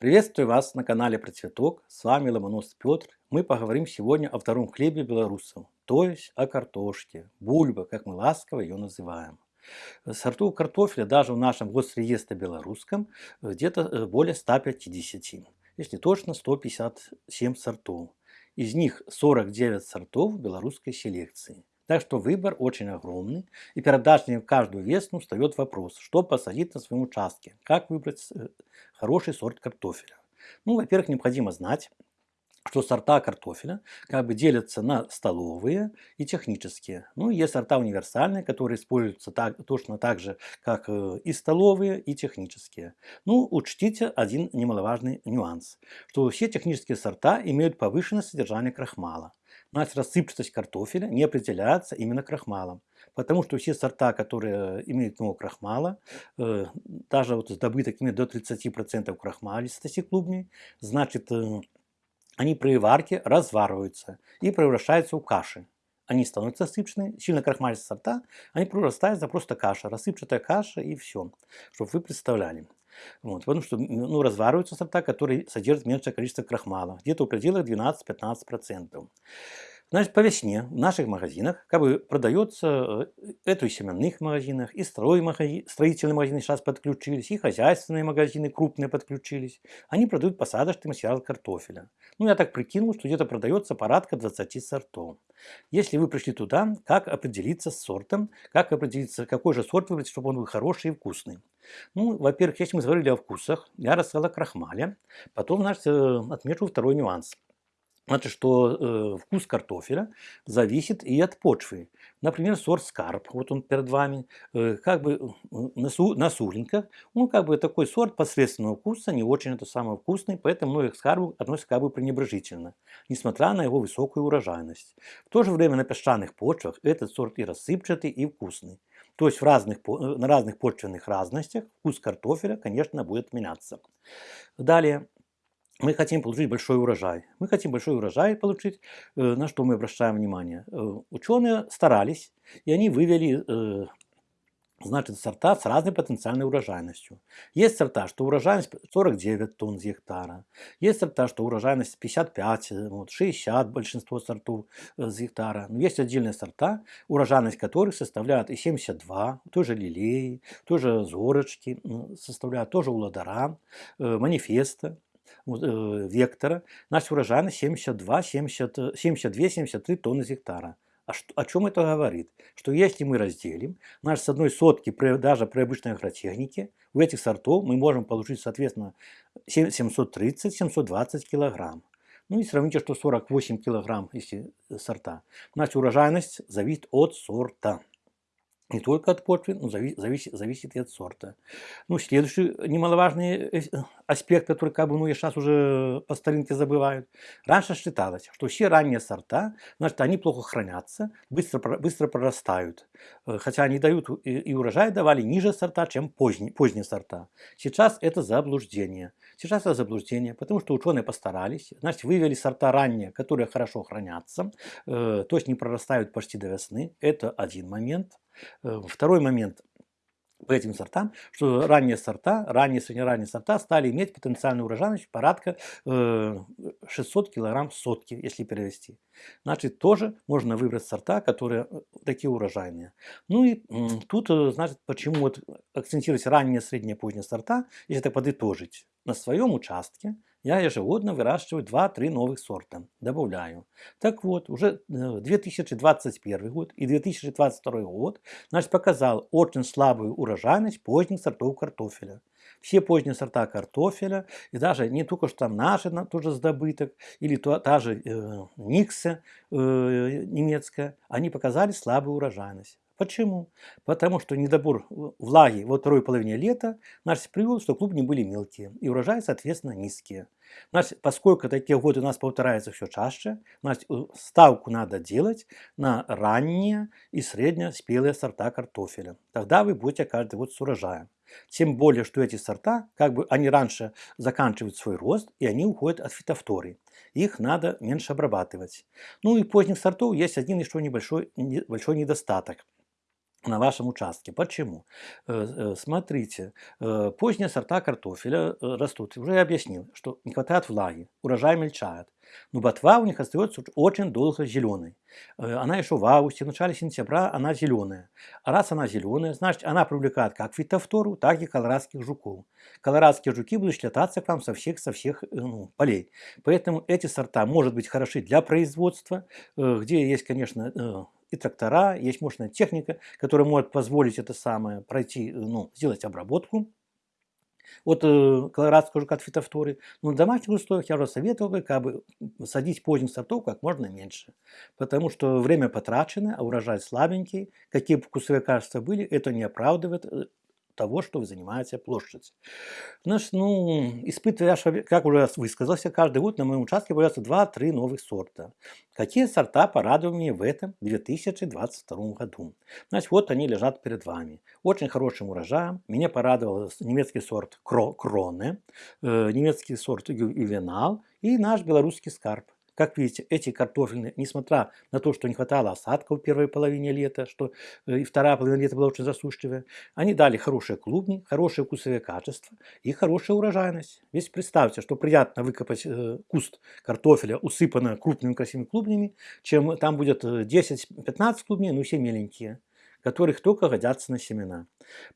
Приветствую вас на канале Процветок, с вами Ломонос Петр. Мы поговорим сегодня о втором хлебе белорусов, то есть о картошке, бульба, как мы ласково ее называем. Сортов картофеля даже в нашем госреестре белорусском где-то э, более 150, если точно 157 сортов. Из них 49 сортов белорусской селекции. Так что выбор очень огромный, и перед в каждую весну встает вопрос, что посадить на своем участке, как выбрать э, хороший сорт картофеля. Ну, во-первых, необходимо знать, что сорта картофеля как бы делятся на столовые и технические. Ну, есть сорта универсальные, которые используются так, точно так же, как э, и столовые, и технические. Ну, учтите один немаловажный нюанс, что все технические сорта имеют повышенное содержание крахмала. Значит, рассыпчатость картофеля не определяется именно крахмалом. Потому что все сорта, которые имеют много крахмала, э, даже вот с добыток до 30% крахмалистости клубней, значит, э, они при варке развариваются и превращаются в каши. Они становятся рассыпчатыми, сильно крахмалистые сорта, они прорастаются просто каша, рассыпчатая каша и все, чтобы вы представляли. Вот, потому что ну, развариваются сорта, которые содержат меньшее количество крахмала, где-то в пределах 12-15%. Значит, по весне в наших магазинах как бы продается, э, это и в семенных магазинах, и строительные магазины сейчас подключились, и хозяйственные магазины крупные подключились. Они продают посадочный материал картофеля. Ну, я так прикинул, что где-то продается порядка 20 сортов. Если вы пришли туда, как определиться с сортом, как определиться, какой же сорт выбрать, чтобы он был хороший и вкусный. Ну, во-первых, если мы говорили о вкусах, я рассказал о крахмале. Потом, значит, э, отмечу второй нюанс. Значит, что э, вкус картофеля зависит и от почвы. Например, сорт скарб, вот он перед вами, э, как бы на, су, на суренках, он как бы такой сорт посредственного вкуса, не очень это самый вкусный, поэтому многих скарбов относятся как бы пренебрежительно, несмотря на его высокую урожайность. В то же время на песчаных почвах этот сорт и рассыпчатый, и вкусный. То есть в разных, э, на разных почвенных разностях вкус картофеля, конечно, будет меняться. Далее, мы хотим получить большой урожай. Мы хотим большой урожай получить, э, на что мы обращаем внимание. Э, ученые старались, и они вывели э, значит, сорта с разной потенциальной урожайностью. Есть сорта, что урожайность 49 тонн с гектара. Есть сорта, что урожайность 55, вот, 60 большинство сортов с гектара. Но есть отдельные сорта, урожайность которых составляет и 72, тоже лилей, тоже зорочки составляют, тоже уладара, манифеста. Э, вектора, наша урожайность 72, 72, 73 тонны с гектара. А что, о чем это говорит? Что если мы разделим, наш с одной сотки, даже при обычной агротехнике, у этих сортов мы можем получить, соответственно, 730-720 килограмм. Ну и сравните, что 48 килограмм, если сорта. Значит, урожайность зависит от сорта не только от почвы, но зависит, зависит и от сорта. Ну, следующий немаловажный э, аспект, который как бы, ну, и сейчас уже по старинке забывают. Раньше считалось, что все ранние сорта, значит, они плохо хранятся, быстро, быстро прорастают. Э, хотя они дают, и, и урожай давали ниже сорта, чем поздние, поздние сорта. Сейчас это заблуждение. Сейчас это заблуждение, потому что ученые постарались, значит, вывели сорта ранние, которые хорошо хранятся, э, то есть не прорастают почти до весны. Это один момент. Э, второй момент по этим сортам, что ранние сорта, ранние, среднеранние сорта стали иметь потенциальную урожайность порядка 600 килограмм сотки, если перевести. Значит, тоже можно выбрать сорта, которые э, такие урожайные. Ну и тут, э, значит, почему вот акцентировать ранние, средние, поздние сорта, если так подытожить. На своем участке я ежегодно выращиваю 2-3 новых сорта, добавляю. Так вот, уже 2021 э, год и 2022 год значит, показал очень слабую урожайность поздних сортов картофеля. Все поздние сорта картофеля, и даже не только что там наши тоже с добыток, или то, та же э, Никса э, немецкая, они показали слабую урожайность. Почему? Потому что недобор влаги во второй половине лета значит, привел, что клубни были мелкие и урожаи, соответственно, низкие. Значит, поскольку такие годы у нас повторяются все чаще, значит, ставку надо делать на ранние и среднеспелые сорта картофеля. Тогда вы будете каждый год с урожаем. Тем более, что эти сорта, как бы они раньше заканчивают свой рост, и они уходят от фитофтории. Их надо меньше обрабатывать. Ну и поздних сортов есть один еще небольшой, небольшой недостаток – на вашем участке. Почему? Э, э, смотрите, э, поздние сорта картофеля растут. Уже я объяснил, что не хватает влаги, урожай мельчает. Но ботва у них остается очень долго зеленой. Она еще в августе, в начале сентября она зеленая. А раз она зеленая, значит она привлекает как фитофтору, так и колорадских жуков. Колорадские жуки будут слетаться к вам со всех, со всех ну, полей. Поэтому эти сорта может быть хороши для производства, где есть, конечно, и трактора, есть мощная техника, которая может позволить это самое пройти, ну, сделать обработку от э, колорадского жука от фитофторы. Но в домашних условиях я уже советовал как бы садить поздних сортов как можно меньше. Потому что время потрачено, а урожай слабенький. Какие бы вкусовые качества были, это не оправдывает э, того, что вы занимаете площадь. Значит, ну, испытывая, как уже высказался, каждый год на моем участке появляются 2-3 новых сорта. Какие сорта порадовали меня в этом 2022 году? Значит, вот они лежат перед вами. Очень хорошим урожаем. Меня порадовал немецкий сорт Кроне, э, немецкий сорт Ювенал и наш белорусский скарб. Как видите, эти картофельные, несмотря на то, что не хватало осадков в первой половине лета, что э, и вторая половина лета была очень засушливая, они дали хорошие клубни, хорошие вкусовые качества и хорошая урожайность. Ведь представьте, что приятно выкопать э, куст картофеля, усыпанный крупными красивыми клубнями, чем там будет 10-15 э, клубней, ну все меленькие которых только годятся на семена.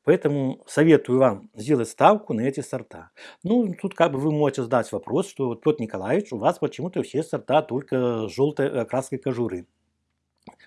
Поэтому советую вам сделать ставку на эти сорта. Ну, тут как бы вы можете задать вопрос, что Петр Николаевич, у вас почему-то все сорта только желтой окраской кожуры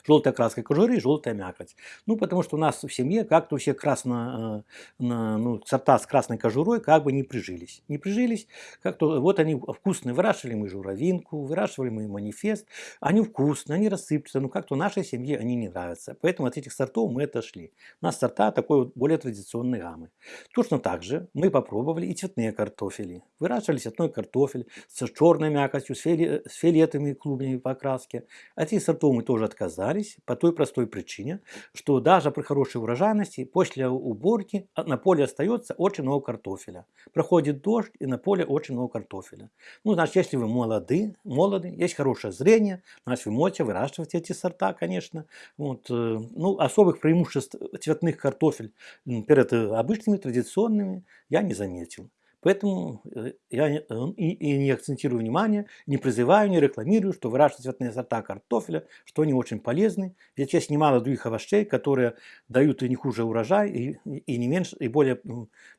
желтая краска кожуры желтая мякоть. Ну, потому что у нас в семье как-то все красно, э, ну, сорта с красной кожурой как бы не прижились. Не прижились, как-то вот они вкусные. Выращивали мы журавинку, выращивали мы манифест. Они вкусные, они рассыпятся, но как-то нашей семье они не нравятся. Поэтому от этих сортов мы отошли. У нас сорта такой вот более традиционной гаммы. Точно так же мы попробовали и цветные картофели. Выращивали цветной картофель с черной мякотью, с, с фиолетовыми клубнями по окраске. От этих сортов мы тоже отказались остались по той простой причине, что даже при хорошей урожайности после уборки на поле остается очень много картофеля. Проходит дождь и на поле очень много картофеля. Ну, значит, если вы молоды, молоды, есть хорошее зрение, значит, вы можете выращивать эти сорта, конечно. Вот, э, ну, особых преимуществ цветных картофель перед э, обычными традиционными я не заметил. Поэтому э, я и, и не акцентирую внимание, не призываю, не рекламирую, что выращивать цветные сорта картофеля, что они очень полезны. Ведь есть немало других овощей, которые дают и не хуже урожай, и, и не меньше, и более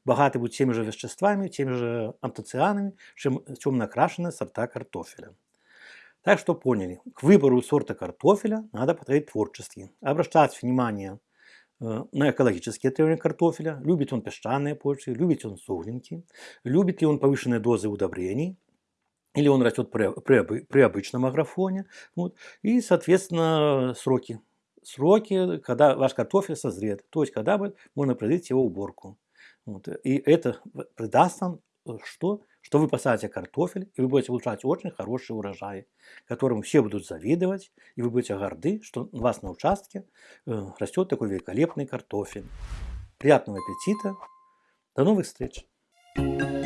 богаты будут теми же веществами, теми же антоцианами, чем темно окрашенные сорта картофеля. Так что поняли, к выбору сорта картофеля надо подходить творчески, обращать внимание на экологические требования картофеля, любит он песчаные почвы, любит он суглинки, любит ли он повышенные дозы удобрений, или он растет при, при, при обычном агрофоне. Вот. И, соответственно, сроки. Сроки, когда ваш картофель созрет, то есть когда можно произвести его уборку. Вот. И это придаст нам э, что? Что вы посадите картофель, и вы будете получать очень хороший урожай, которым все будут завидовать, и вы будете горды, что у вас на участке э, растет такой великолепный картофель. Приятного аппетита! До новых встреч! thank you